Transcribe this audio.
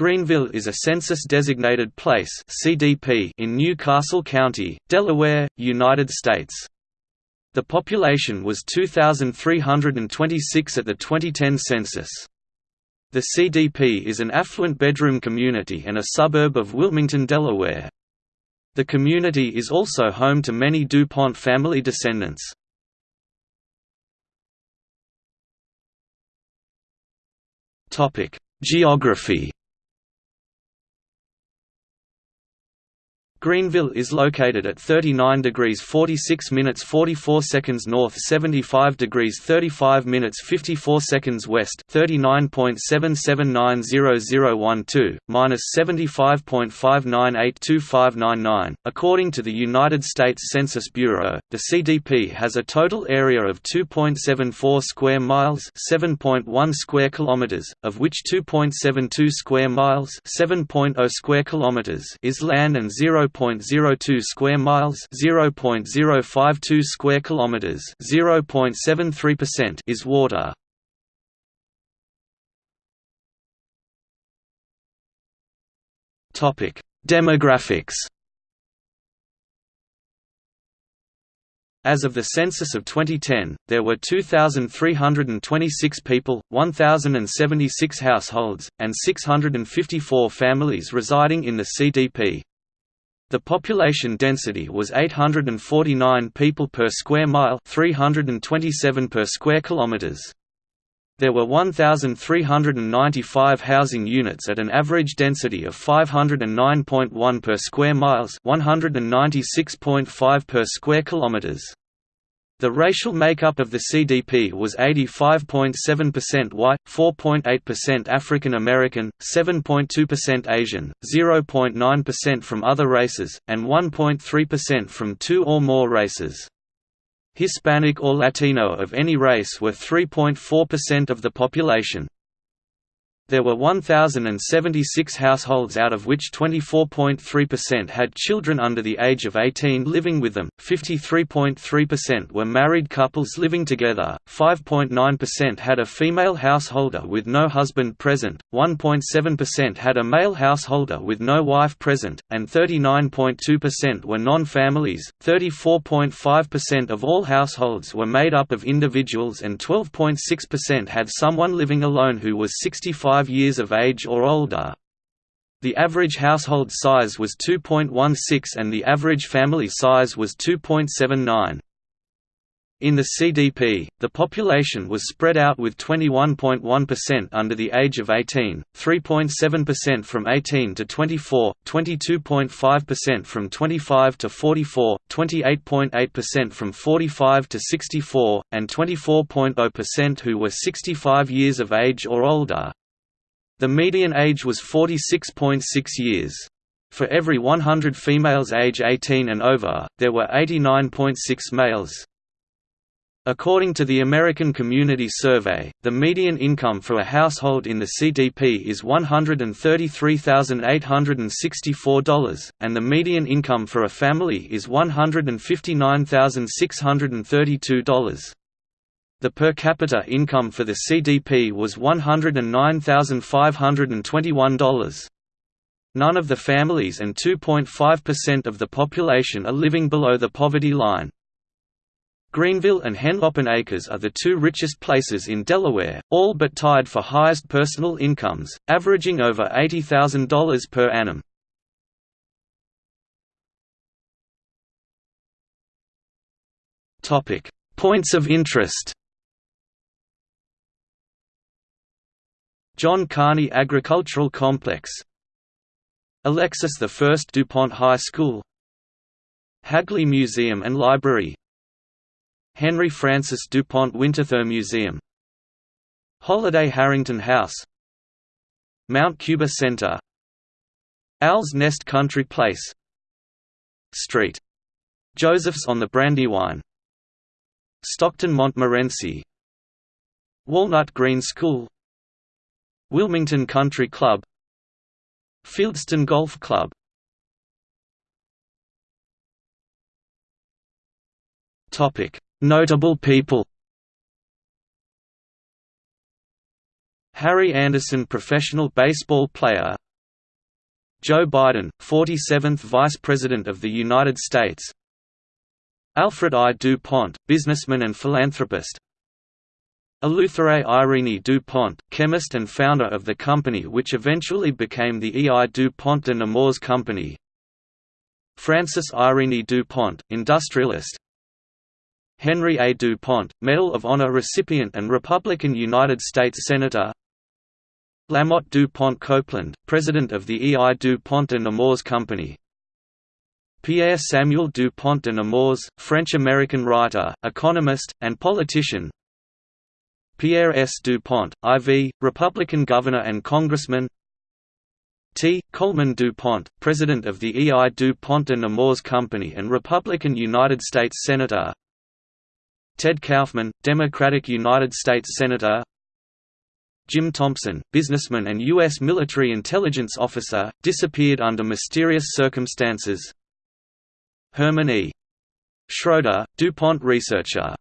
Greenville is a census-designated place (CDP) in New Castle County, Delaware, United States. The population was 2,326 at the 2010 census. The CDP is an affluent bedroom community and a suburb of Wilmington, Delaware. The community is also home to many DuPont family descendants. Geography Greenville is located at 39 degrees 46 minutes 44 seconds north 75 degrees 35 minutes 54 seconds west 39.77900012, minus 75.59825599. According to the United States Census Bureau, the CDP has a total area of 2.74 square miles 7.1 square kilometers, of which 2.72 square miles 7.0 square kilometers is land and 0. 0.02 square miles, 0.052 square kilometers, 0.73% is water. Topic: Demographics. As of the census of 2010, there were 2,326 people, 1,076 households, and 654 families residing in the CDP. The population density was 849 people per square mile 327 per square kilometers. There were 1,395 housing units at an average density of 509.1 per square miles 196.5 per square kilometers. The racial makeup of the CDP was 85.7% white, 4.8% African American, 7.2% Asian, 0.9% from other races, and 1.3% from two or more races. Hispanic or Latino of any race were 3.4% of the population. There were 1,076 households out of which 24.3% had children under the age of 18 living with them, 53.3% were married couples living together, 5.9% had a female householder with no husband present, 1.7% had a male householder with no wife present, and 39.2% were non-families. 34.5% of all households were made up of individuals and 12.6% had someone living alone who was 65 5 years of age or older. The average household size was 2.16 and the average family size was 2.79. In the CDP, the population was spread out with 21.1% under the age of 18, 3.7% from 18 to 24, 22.5% from 25 to 44, 28.8% from 45 to 64, and 24.0% who were 65 years of age or older. The median age was 46.6 years. For every 100 females age 18 and over, there were 89.6 males. According to the American Community Survey, the median income for a household in the CDP is $133,864, and the median income for a family is $159,632. The per capita income for the CDP was $109,521. None of the families and 2.5% of the population are living below the poverty line. Greenville and Henlopen Acres are the two richest places in Delaware, all but tied for highest personal incomes, averaging over $80,000 per annum. Points of interest John Carney Agricultural Complex. Alexis I DuPont High School. Hagley Museum and Library. Henry Francis DuPont Winterthur Museum. Holiday Harrington House. Mount Cuba Center. Owl's Nest Country Place. Street. Joseph's on the Brandywine. Stockton Montmorency Walnut Green School Wilmington Country Club Fieldstone Golf Club. Notable people Harry Anderson professional baseball player. Joe Biden, 47th Vice President of the United States. Alfred I. DuPont, businessman and philanthropist Eleuthère Irene DuPont, chemist and founder of the company which eventually became the E. I. DuPont de Nemours Company Francis Irene DuPont, industrialist Henry A. DuPont, Medal of Honor recipient and Republican United States Senator Lammot DuPont Copeland, president of the E. I. DuPont de Nemours Company Pierre Samuel DuPont de Nemours, French-American writer, economist, and politician Pierre S. DuPont, IV, Republican governor and congressman T. Coleman DuPont, president of the E. I. DuPont de Nemours Company and Republican United States Senator Ted Kaufman, Democratic United States Senator Jim Thompson, businessman and U.S. military intelligence officer, disappeared under mysterious circumstances. Herman E. Schroeder, DuPont researcher